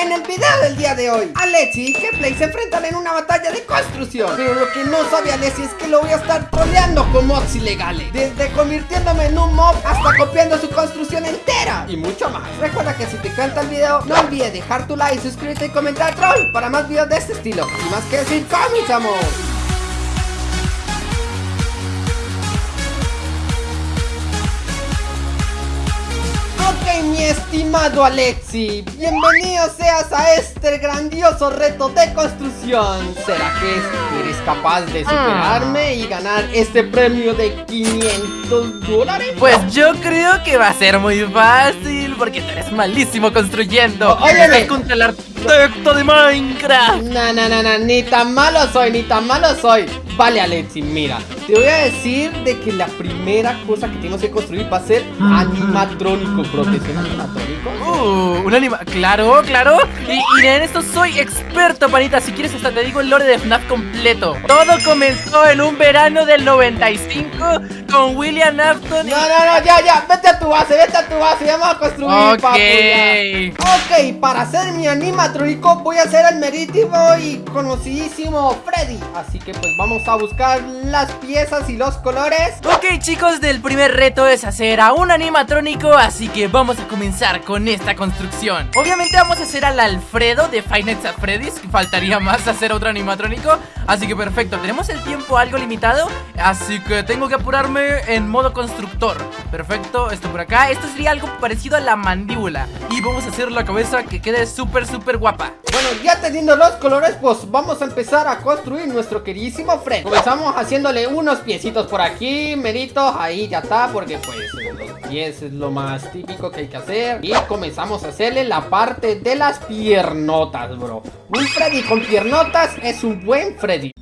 En el video del día de hoy, Alexi y Keplay se enfrentan en una batalla de construcción. Pero lo que no sabe Alexi es que lo voy a estar troleando con mods ilegales. Desde convirtiéndome en un mob hasta copiando su construcción entera. Y mucho más. Recuerda que si te encanta el video, no olvides dejar tu like, suscríbete y comentar troll Para más videos de este estilo. Y más que decir, comenzamos Ok, mi estimado Alexi, bienvenido seas a este grandioso reto de construcción. ¿Será que eres capaz de superarme y ganar este premio de 500 dólares? Pues yo creo que va a ser muy fácil porque tú eres malísimo construyendo. Oye, Estás arquitecto de Minecraft. No, no, no, no, ni tan malo soy, ni tan malo soy. Vale, Alexi, mira, te voy a decir de que la primera cosa que tenemos que construir va a ser animatrónico, bro. ¿Te suena animatrónico? Uh, un anima... Claro, claro. Y, y en esto soy experto, panita. Si quieres hasta te digo el lore de FNAF completo. Todo comenzó en un verano del 95 con William Afton y... No, no, no, ya, ya, vete a tu base, vete a tu base, ya vamos a construir, Ok. papu, ya. Ok, para hacer mi animatrónico voy a hacer el meritivo y conocidísimo Freddy. Así que pues vamos a buscar las piezas y los colores. Ok chicos, del primer reto es hacer a un animatrónico, así que vamos a comenzar con esta construcción. Obviamente vamos a hacer al Alfredo de Five Nights at Freddy's, faltaría más hacer otro animatrónico. Así que perfecto, tenemos el tiempo algo limitado, así que tengo que apurarme en modo constructor. Perfecto, esto por acá, esto sería algo parecido a la mandíbula. Y vamos a hacer la cabeza que quede súper súper guapa. Bueno, ya teniendo los colores pues vamos a empezar a construir nuestro queridísimo Freddy Comenzamos haciéndole unos piecitos por aquí, meritos, ahí ya está Porque pues los pies es lo más típico que hay que hacer. Y comenzamos a hacerle la parte de las piernotas, bro. Un Freddy con piernotas es un buen Freddy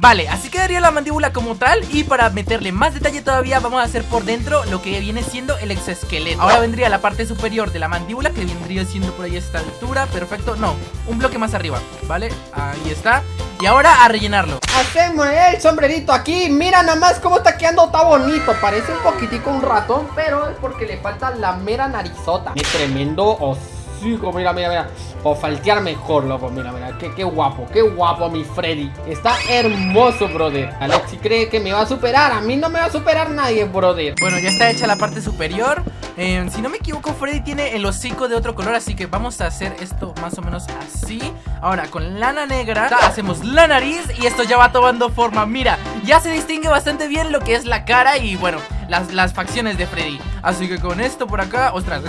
Vale, así quedaría la mandíbula como tal Y para meterle más detalle todavía Vamos a hacer por dentro lo que viene siendo el exoesqueleto. Ahora vendría la parte superior de la mandíbula Que vendría siendo por ahí a esta altura Perfecto, no, un bloque más arriba Vale, ahí está. Y ahora a rellenarlo. Hacemos el sombrerito aquí. Mira nada más cómo está quedando, está bonito. Parece un poquitico un ratón Pero es porque le falta la mera narizota. Qué tremendo hocico, mira, mira, mira Por faltear mejor, loco, mira, mira qué, qué guapo, qué guapo mi Freddy. Está hermoso, brother. Alexi cree que me va a superar. A mí no me va a superar nadie, brother. Bueno, ya está hecha la parte superior. Eh, Si no me equivoco, Freddy tiene el hocico de otro color Así que vamos a hacer esto más o menos así. Ahora, con lana negra Hacemos la nariz y esto ya va tomando forma. Mira, ya se distingue bastante bien lo que es la cara Y bueno, las, las facciones de Freddy. Así que con esto por acá Ostras,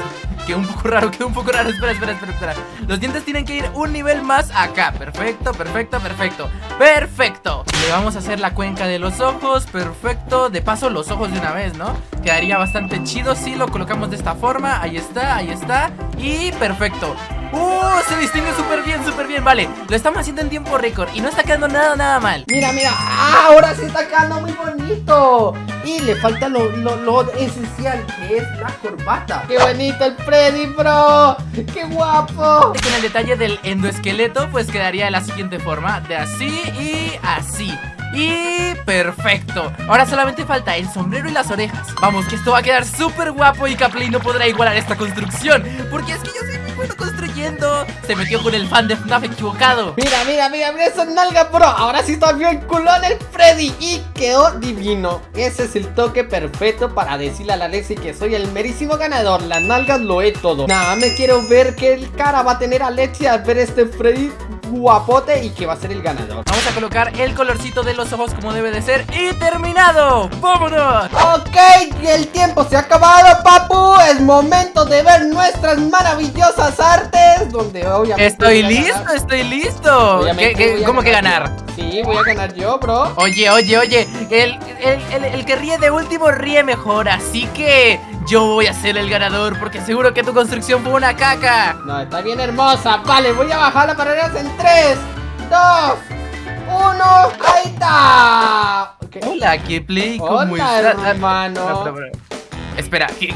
quedó un poco raro, quedó un poco raro. Espera, espera, espera, espera. Los dientes tienen que ir un nivel más acá. Perfecto, perfecto, perfecto Perfecto. Le vamos a hacer la cuenca de los ojos Perfecto, de paso los ojos de una vez, ¿no? Quedaría bastante chido si lo colocamos de esta forma. Ahí está, ahí está. Y perfecto ¡Uh! Se distingue súper bien, súper bien Vale, lo estamos haciendo en tiempo récord Y no está quedando nada, nada mal Mira, mira, ¡Ah! ahora sí está quedando muy bonito Y le falta lo, lo, lo esencial que es la corbata ¡Qué bonito el Freddy, bro! ¡Qué guapo! Con el detalle del endoesqueleto Pues quedaría de la siguiente forma De así y así y perfecto Ahora solamente falta el sombrero y las orejas Vamos, que esto va a quedar súper guapo Y Capley no podrá igualar esta construcción Porque es que yo soy muy bueno construyendo Se metió con el fan de FNAF equivocado. Mira, mira, mira, mira esa nalga, bro. Ahora sí está bien culón el Freddy. Y quedó divino. Ese es el toque perfecto para decirle a la Alexi que soy el merísimo ganador. Las nalgas lo he todo. Nada, me quiero ver qué cara va a tener Alexi al ver este Freddy guapote y que va a ser el ganador Vamos a colocar el colorcito de los ojos como debe de ser Y terminado, ¡vámonos! Ok, el tiempo se ha acabado, papu Es momento de ver nuestras maravillosas artes Donde obviamente Estoy listo, estoy listo ¿Qué- ¿Cómo que yo. ganar? Sí, voy a ganar yo, bro Oye, oye, oye, el, el, el- el que ríe de último ríe mejor, así que yo voy a ser el ganador porque seguro que tu construcción fue una caca. No, está bien hermosa Vale, voy a bajar las barreras en 3 2 1 Ahí está Ok. Hola, Kepler, ¿cómo Hola, estás? Hermano. Espera, ¿qué,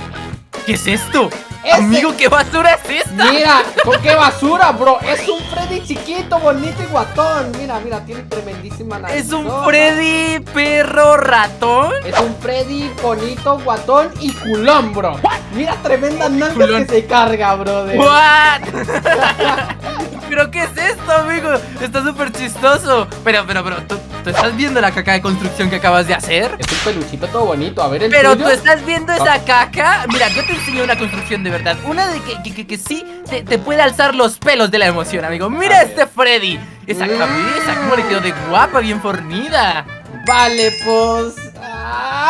¿qué es esto? Amigo, ¿qué basura es esta? Mira, ¿con qué basura, bro? Es un Freddy chiquito, bonito y guatón. Mira, mira, tiene tremendísima nariz. Es un Freddy perro ratón. Es un Freddy bonito, guatón y culón, bro. Mira, tremenda nalga que se carga, bro. ¿What? ¿Pero qué es esto, amigo? Está súper chistoso. Pero, pero, pero, ¿tú, ¿tú, estás viendo la caca de construcción que acabas de hacer? Es un peluchito todo bonito. A ver, el Pero tú estás viendo esa caca. Mira, yo te enseño una construcción de verdad. Una de que, que, que, sí te, te, puede alzar los pelos de la emoción, amigo. Mira este Freddy. Esa mm. cabeza, cómo le quedó de guapa, bien fornida. Vale, pues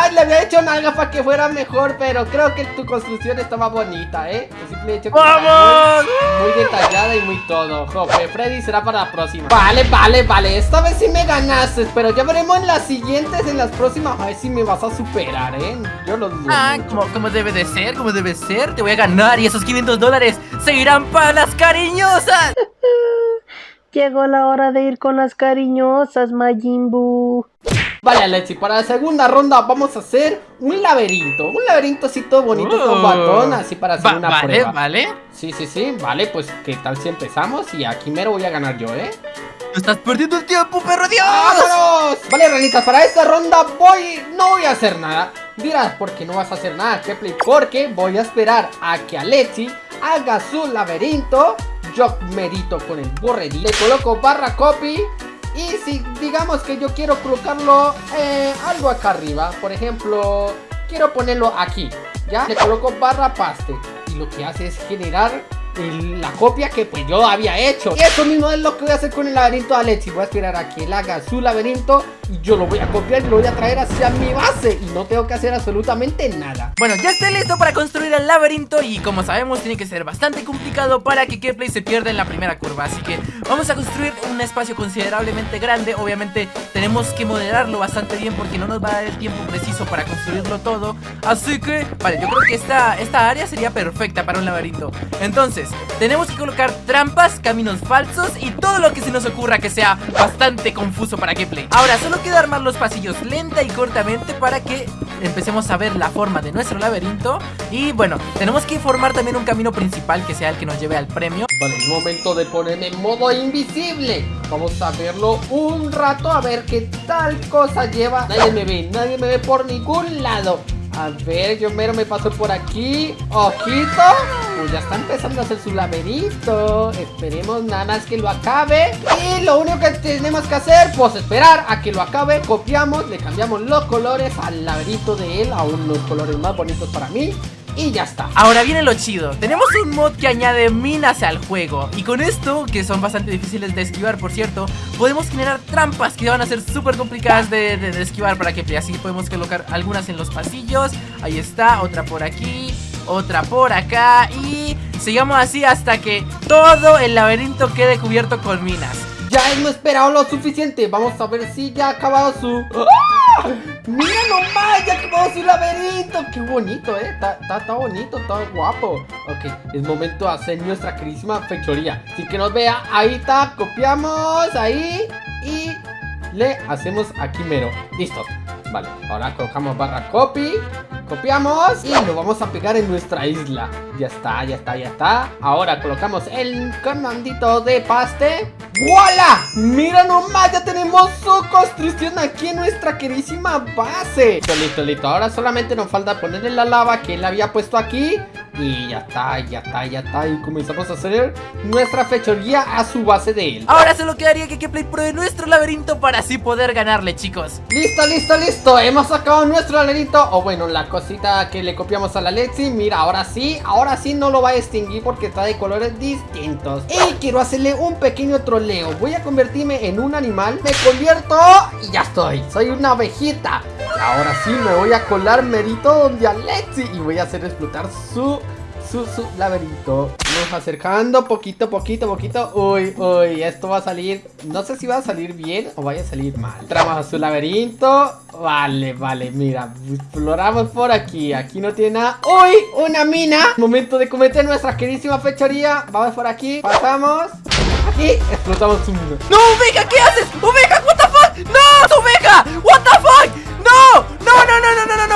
Ay, le había hecho nalga para que fuera mejor, pero creo que tu construcción estaba bonita, ¿eh? Simple hecho ¡Vamos! Muy, muy, detallada y muy todo. Jope, Freddy será para la próxima. Vale, vale, vale. Esta vez sí me ganaste, pero ya veremos en las siguientes, en las próximas. A ver si me vas a superar, ¿eh? Yo lo dudo. Ah, como, como debe de ser, como debe ser. Te voy a ganar y esos 500 dólares se irán para las cariñosas. Llegó la hora de ir con las cariñosas, Majimbu. Vale, Alexi, para la segunda ronda vamos a hacer un laberinto. Un laberinto así todo bonito, con batón, así para hacer una vale, prueba. Vale, Sí, sí, sí, vale, pues ¿qué tal si empezamos? Y aquí mero voy a ganar yo, ¿eh? estás perdiendo el tiempo, perro, Dios. ¡Vámonos! Vale, ranitas, para esta ronda voy... No voy a hacer nada. Dirás, ¿por qué no vas a hacer nada, Kepley? Porque voy a esperar a que Alexi haga su laberinto. Yo merito con el borredí. Le coloco barra copy y si digamos que yo quiero colocarlo eh, algo acá arriba, por ejemplo, quiero ponerlo aquí, ¿ya? Le coloco barra paste y lo que hace es generar la copia que pues yo había hecho. Y eso mismo es lo que voy a hacer con el laberinto de Alexi Voy a esperar a que él haga su laberinto Y yo lo voy a copiar y lo voy a traer hacia mi base. Y no tengo que hacer absolutamente nada. Bueno, ya estoy listo para construir el laberinto Y como sabemos tiene que ser bastante complicado Para que Keyplay se pierda en la primera curva. Así que vamos a construir un espacio considerablemente grande. Obviamente tenemos que moderarlo bastante bien Porque no nos va a dar el tiempo preciso para construirlo todo. Así que, vale, yo creo que esta, esta área sería perfecta para un laberinto. Entonces tenemos que colocar trampas, caminos falsos y todo lo que se nos ocurra que sea bastante confuso para gameplay. Ahora, solo queda armar los pasillos lenta y cortamente para que empecemos a ver la forma de nuestro laberinto. Y bueno, tenemos que formar también un camino principal que sea el que nos lleve al premio. Vale, es momento de ponerme en modo invisible. Vamos a verlo un rato a ver qué tal cosa lleva. Nadie me ve, nadie me ve por ningún lado. A ver, yo mero me paso por aquí Ojito Pues ya está empezando a hacer su laberinto. Esperemos nada más que lo acabe. Y lo único que tenemos que hacer Pues esperar a que lo acabe. Copiamos, le cambiamos los colores al laberinto de él A unos colores más bonitos para mí. Y ya está. Ahora viene lo chido. Tenemos un mod que añade minas al juego. Y con esto, que son bastante difíciles de esquivar por cierto Podemos generar trampas que van a ser súper complicadas de, de, esquivar para que Así podemos colocar algunas en los pasillos. Ahí está, otra por aquí Otra por acá Y sigamos así hasta que todo el laberinto quede cubierto con minas Ya hemos esperado lo suficiente Vamos a ver si ya ha acabado su... ¡Ah! ¡Mira nomás! ¡Ya acabó su laberinto! ¡Qué bonito, eh! Está bonito, está guapo Ok, es momento de hacer nuestra queridísima fechoría Sin que nos vea, ahí está, copiamos Ahí Y le hacemos aquí mero Listo Vale, ahora colocamos barra copy Copiamos y lo vamos a pegar en nuestra isla. Ya está, ya está, ya está. Ahora colocamos el comandito de paste. ¡Voila! Mira nomás, ya tenemos su construcción aquí en nuestra queridísima base Listo, listo, listo. Ahora solamente nos falta ponerle la lava que él había puesto aquí y ya está, ya está, ya está. Y comenzamos a hacer nuestra fechoría a su base de él. Ahora solo quedaría que Play pruebe nuestro laberinto para así poder ganarle, chicos. Listo, listo, listo. Hemos sacado nuestro laberinto. O bueno, la cosita que le copiamos a la Lexi. Mira, ahora sí, ahora sí no lo va a extinguir porque está de colores distintos. Y quiero hacerle un pequeño troleo. Voy a convertirme en un animal. Me convierto y ya estoy. Soy una abejita Ahora sí me voy a colar merito donde Alexi Y voy a hacer explotar su su, laberinto Vamos acercando poquito, poquito, poquito Uy, uy, esto va a salir No sé si va a salir bien o vaya a salir mal Entramos a su laberinto Vale, vale, mira Exploramos por aquí, aquí no tiene nada ¡Uy! ¡Una mina! Momento de cometer nuestra queridísima fechoría Vamos por aquí, pasamos Aquí, explotamos su mina ¡No, Oveja! ¿Qué haces? ¡Oveja! ¿What the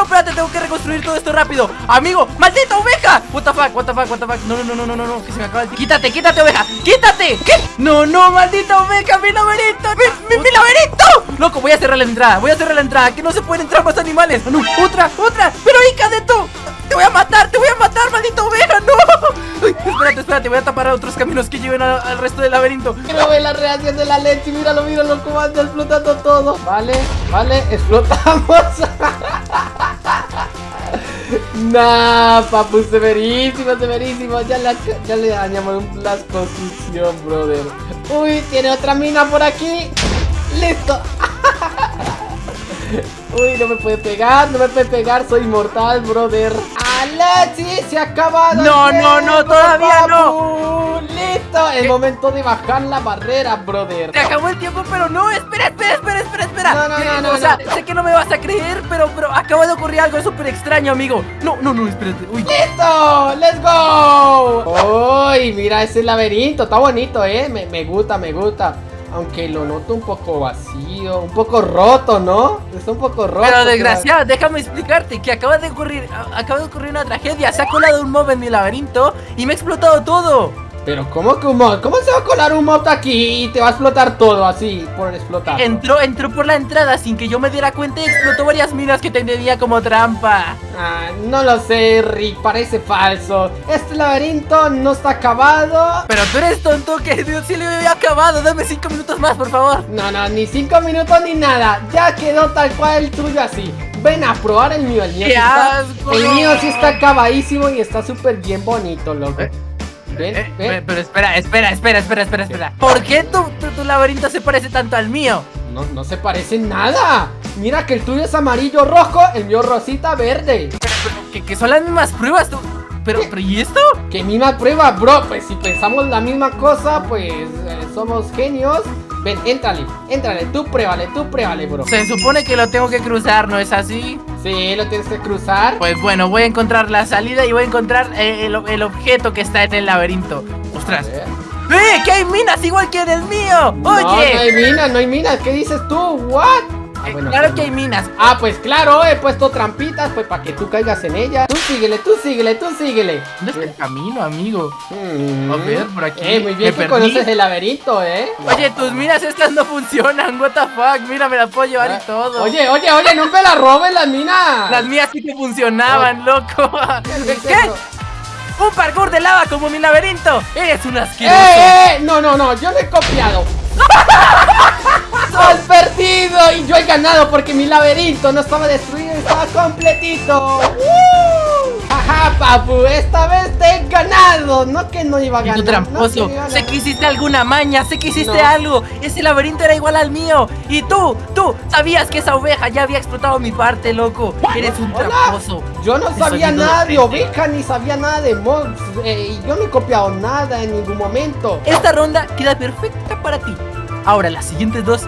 no espérate, tengo que reconstruir todo esto rápido. Amigo, maldita oveja. What the fuck, what the fuck, what the fuck. No, no, no, no, no, no, que se me acaba el Quítate, quítate oveja, quítate. ¿Qué? No, no, maldita oveja, mi laberinto Mi, mi, mi laberinto. Loco, voy a cerrar la entrada, voy a cerrar la entrada Que no se pueden entrar más animales. No, otra, otra. Pero hija de tú te voy a matar, te voy a matar, maldita oveja, no. Ay, Espérate, espérate, voy a tapar a otros caminos que lleven a- al resto del laberinto. Quiero ver la reacción de la leche. Míralo, míralo cómo anda explotando todo. Vale, vale, explotamos. nah, papu, severísimo, severísimo. Ya, la- ya le dañamos la construcción, brother. Uy, tiene otra mina por aquí. Listo. Uy, no me puede pegar, no me puede pegar, soy inmortal, brother. Alexi, se ha acabado. el No, no, no, todavía papu. Listo, el ¿Qué? momento de bajar la barrera, brother. Se acabó el tiempo, pero no, espera, espera, espera, espera, espera No, no, Eh, no, no, O sea, no. sé que no me vas a creer, pero, pero acaba de ocurrir algo súper extraño, amigo No, no, no, espérate, uy ¡Listo! ¡Let's go! ¡Uy! Mira ese laberinto, está bonito, ¿eh? Me, me gusta, me gusta. Aunque lo noto un poco vacío, un poco roto, ¿no? Está un poco roto. Pero desgraciado, déjame explicarte que acaba de ocurrir, acaba de ocurrir una tragedia Se ha colado un mob en mi laberinto y me ha explotado todo Pero ¿cómo mod? ¿Cómo se va a colar un mod aquí y te va a explotar todo así por explotar? Entró, entró por la entrada sin que yo me diera cuenta y explotó varias minas que tenía como trampa Ah, no lo sé, Rick, parece falso. Este laberinto no está acabado. Pero tú eres tonto que Dios sí le había acabado Dame cinco minutos más, por favor No, no, ni cinco minutos ni nada. Ya quedó tal cual el tuyo así. Ven a probar el mío. El mío, ¡Qué sí está, asco! el mío sí está acabadísimo y está súper bien bonito, loco. Eh, Eh, Pero espera, espera, espera, espera, espera, espera. ¿Por qué tu, tu, tu laberinto se parece tanto al mío? No, no se parece en nada. Mira que el tuyo es amarillo rojo, el mío rosita verde. Pero, pero, que, que son las mismas pruebas. tú- Pero, pero, ¿y esto? Que misma prueba, bro. Pues si pensamos la misma cosa, pues eh, somos genios. Ven, éntrale, éntrale, tú pruébale, tú pruébale, bro. Se supone que lo tengo que cruzar, ¿no es así? Sí, lo tienes que cruzar. Pues bueno, voy a encontrar la salida y voy a encontrar eh, el, el objeto que está en el laberinto. Ostras. ¡Eh! ¡Que hay minas igual que en el mío! No, no ¡Oye! hay minas, no hay minas. ¿Qué dices tú? ¿What? Ah, Eh, bueno, claro que hay minas. Ah, pues claro, he puesto trampitas, pues para que tú caigas en ella. Tú síguele, tú síguele, tú síguele. ¿Dónde está el camino, amigo? Mm. A ver, por aquí. Eh, muy bien que perdí. conoces el laberinto, ¿eh? Oye, tus minas estas no funcionan, what the fuck. Mira, me las puedo llevar y todo. Oye, oye, oye, no me la robes las minas. Las mías sí que funcionaban, loco. ¿Qué. ¡Un parkour de lava como mi laberinto! ¡Eres un asqueroso! ¡Eh, eh! No, no, no, yo no he copiado. ¡Has perdido! Y yo he ganado porque mi laberinto no estaba destruido, estaba completito. ¡Woo! Jaja, papu, esta vez te he ganado. No que no iba a Y ganar. tú tramposo, no que sé que hiciste alguna maña, sé que hiciste No. algo Ese laberinto era igual al mío Y tú, tú, sabías que esa oveja ya había explotado mi parte, loco Eres un Hola. tramposo Yo no Te sabía nada de oveja ni sabía nada de mobs. eh, y yo no he copiado nada en ningún momento. Esta ronda queda perfecta para ti Ahora las siguientes dos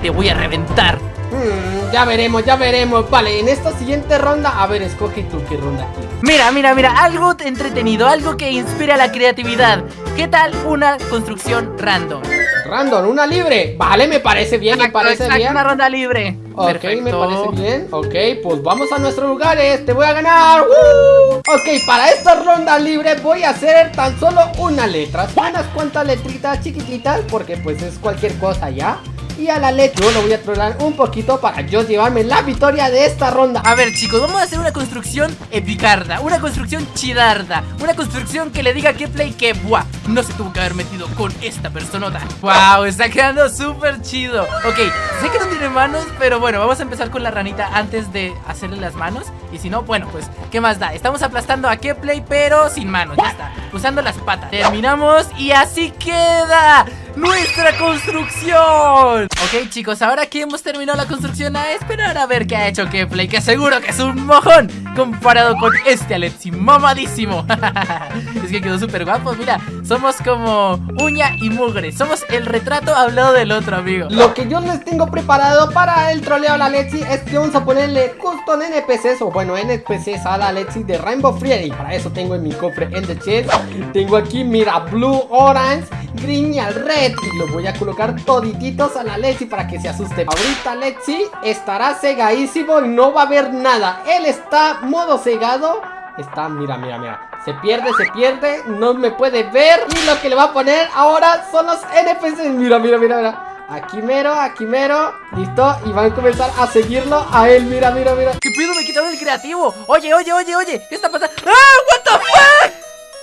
te voy a reventar Hmm, ya veremos, ya veremos. Vale, en esta siguiente ronda, a ver, escoge tú qué ronda quieres. Mira, mira, mira, algo entretenido, algo que inspire a la creatividad ¿Qué tal una construcción random? Random, una libre. Vale, me parece bien, me Exacto, parece exacto, bien. Una ronda libre Ok, me parece bien. Ok, pues vamos a nuestros lugares. Te voy a ganar. ¡Woo! Ok, para esta ronda libre voy a hacer tan solo una letra. Unas cuantas letritas chiquititas, porque pues es cualquier cosa ya. Y a la letra yo lo voy a trolar un poquito para yo llevarme la victoria de esta ronda. A ver chicos, vamos a hacer una construcción epicarda Una construcción chidarda Una construcción que le diga que play que buah No se tuvo que haber metido con esta personota Wow, está quedando súper chido. Ok, sé que no tiene manos Pero bueno, vamos a empezar con la ranita antes de hacerle las manos. Y si no, bueno, pues, ¿qué más da? Estamos aplastando a Keplay pero sin manos, ya. está. Usando las patas. Terminamos y así queda nuestra construcción. Ok chicos, ahora que hemos terminado la construcción. A esperar a ver qué ha hecho Keplay Que seguro que es un mojón Comparado con este Alexi, mamadísimo. Es que quedó súper guapo, mira Somos como uña y mugre Somos el retrato hablado del otro, amigo. Lo que yo les tengo preparado para el troleo a la Lexi es que vamos a ponerle custom NPCs o bueno NPCs a la Lexi de Rainbow Friday. Para eso tengo en mi cofre en the chest. Tengo aquí, mira, Blue Orange Griñal Red y lo voy a colocar todititos a la Lexi para que se asuste. Ahorita Lexi estará cegadísimo y no va a ver nada. Él está modo cegado. Está, mira, mira, mira. Se pierde, se pierde, no me puede ver Y lo que le va a poner ahora son los NPCs Mira, mira, mira, mira Aquí mero, aquí mero Listo, y van a comenzar a seguirlo a él Mira, mira, mira ¿Qué pido? Me quitaron el creativo Oye, oye, oye, oye ¿Qué está pasando? ¡Ah! ¿What the fuck?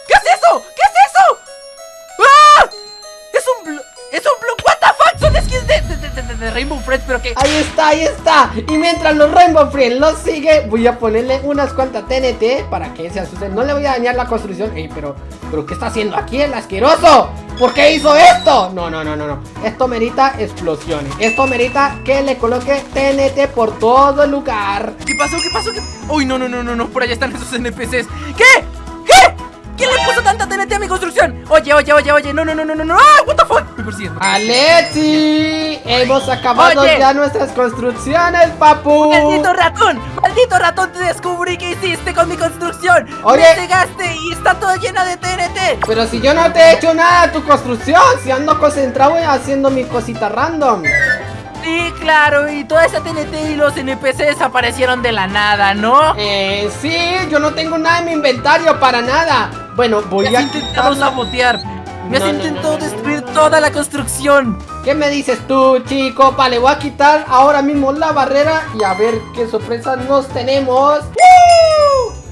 ¿Qué es eso? ¿Qué Es un blue, what the fuck, son skins de, de, de, Rainbow Friends, pero que... Ahí está, ahí está Y mientras los Rainbow Friends los sigue Voy a ponerle unas cuantas TNT Para que se asuste No le voy a dañar la construcción Ey, pero, pero ¿qué está haciendo aquí el asqueroso? ¿Por qué hizo esto? No, no, no, no, no Esto merita explosiones Esto merita que le coloque TNT por todo el lugar ¿Qué pasó? ¿Qué pasó? ¿Qué... Uy, no, no, no, no, no Por allá están esos NPCs ¿Qué? ¿Quién le puso tanta TNT a mi construcción? Oye, oye, oye, oye, no, no, no, no, no, no ¡Ah! What the fuck? Me persiguiendo ¡Alexi! Hemos acabado ya nuestras construcciones, papu ¡Maldito ratón! ¡Maldito ratón! Te descubrí qué hiciste con mi construcción Oye Me cegaste y está toda llena de TNT Pero si yo no te he hecho nada a tu construcción Si ando concentrado haciendo mi cosita random Sí, claro, y toda esa TNT y los NPC desaparecieron de la nada, ¿no? Eh, sí, yo no tengo nada en mi inventario para nada Bueno, voy a... intentado sabotear Me has intentado destruir toda la construcción ¿Qué me dices tú, chico? Vale, voy a quitar ahora mismo la barrera Y a ver qué sorpresas nos tenemos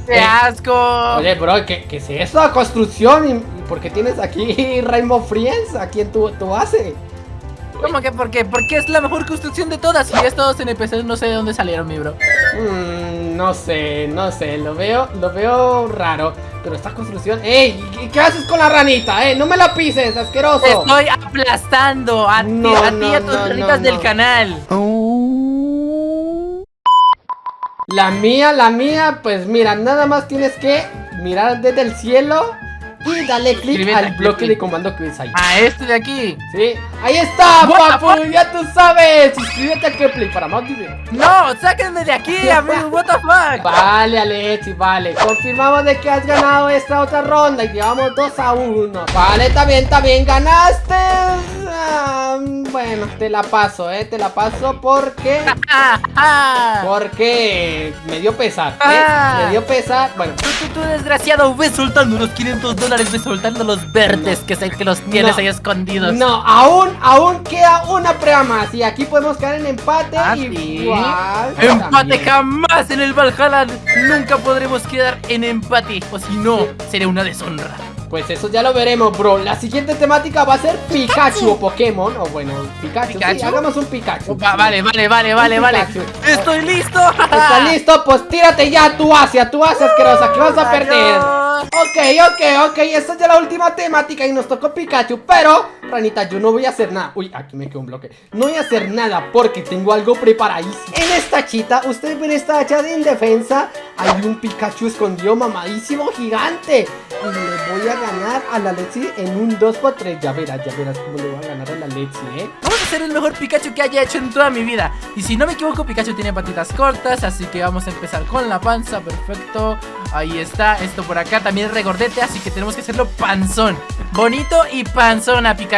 ¡Qué asco! Oye, bro, ¿qué, qué es eso? ¿Construcción? ¿Y por qué tienes aquí Rainbow Friends aquí en tu, tu base? ¿Cómo que por qué? Porque es la mejor construcción de todas Y estos NPCs no sé de dónde salieron, mi bro Mmm, no sé, no sé Lo veo, lo veo raro Pero esta construcción... ¡Ey! ¿Qué haces con la ranita? ¡Eh! ¡No me la pises, asqueroso! Te estoy aplastando a ti, a, ti, a tus ranitas del canal La mía, la mía, pues mira, nada más tienes que mirar desde el cielo y dale clic al bloque de comando que ves ahí. A este de aquí. Sí. Ahí está, papu. Ya tú sabes. Suscríbete a Keplay para más videos. No, sáquenme de aquí, amigo. What the fuck. Vale, Alexi, vale. Confirmamos de que has ganado esta otra ronda y llevamos 2 a 1. Vale, está bien. Ganaste. Ah, bueno, te la paso, eh. Te la paso porque. porque me dio pesar. ¿eh? Ah. Me dio pesar. Bueno. Tú, tú, tú, desgraciado, ves soltando unos 500 dólares soltando los verdes que que los tienes ahí escondidos. No, aún, aún queda una prueba más. Y aquí podemos quedar en empate. ¿Ah, igual. Empate jamás en el Valhalla. Nunca podremos quedar en empate. O si no, sería una deshonra. Pues eso ya lo veremos, bro. La siguiente temática va a ser Pikachu, o Pokémon. O bueno, Pikachu. hagamos un Pikachu. vale, vale, vale, vale, vale. Estoy listo. ¿Estás listo? Pues tírate ya tu Asia, tu Asia asquerosa, que vas a perder. Ok, ok, ok. Esta es ya la última temática y nos tocó Pikachu. Pero, ranita, yo no voy a hacer nada. Uy, aquí me quedó un bloque. No voy a hacer nada porque tengo algo preparadísimo. En esta chita, ustedes ven esta hacha de indefensa. Hay un Pikachu escondido mamadísimo gigante. Y le voy a ganar a la Lexi en un 2x3 Ya verás, ya verás cómo le voy a ganar a la Lexi, ¿eh? Vamos a hacer el mejor Pikachu que haya hecho en toda mi vida Y si no me equivoco, Pikachu tiene patitas cortas Así que vamos a empezar con la panza, perfecto Ahí está, esto por acá también es regordete Así que tenemos que hacerlo panzón Bonito y panzón a Pikachu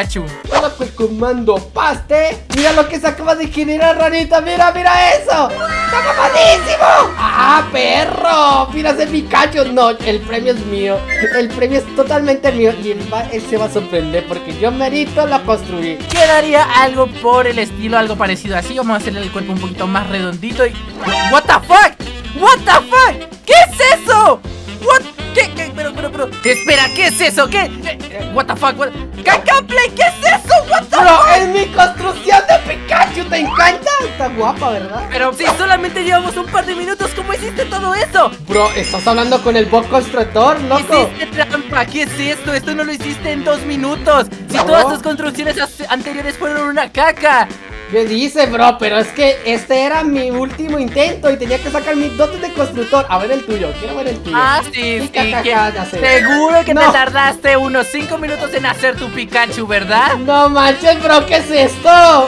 Coloco el comando paste Mira lo que se acaba de generar, ranita Mira, mira eso ¡Está mamadísimo! ¡Ah, perro! Mira ese Pikachu No, el premio es mío El premio es totalmente mío Y él, se va a sorprender porque yo merito la construí Quedaría algo por el estilo, algo parecido así Vamos a hacerle el cuerpo un poquito más redondito y... ¿What the fuck? ¿What the fuck? ¿Qué es eso? ¿What? ¿Qué? ¿Qué? Pero, pero, pero Espera, ¿qué es eso? ¿Qué? ¿What the fuck? What? ¿Qué es eso? ¿What the Bro, es mi construcción de Pikachu ¿Te encanta? Está guapa, ¿verdad? Pero si solamente llevamos un par de minutos ¿Cómo hiciste todo eso? Bro, estás hablando con el bot constructor, loco Hiciste trampa, ¿qué es esto? Esto no lo hiciste en dos minutos Si todas tus construcciones anteriores fueron una caca ¿Qué dice, bro? Pero es que este era mi último intento y tenía que sacar mis dotes de constructor. A ver el tuyo, quiero ver el tuyo. Ah, sí, sí. seguro que te tardaste unos 5 minutos en hacer tu Pikachu, ¿verdad? No manches, bro, ¿qué es esto?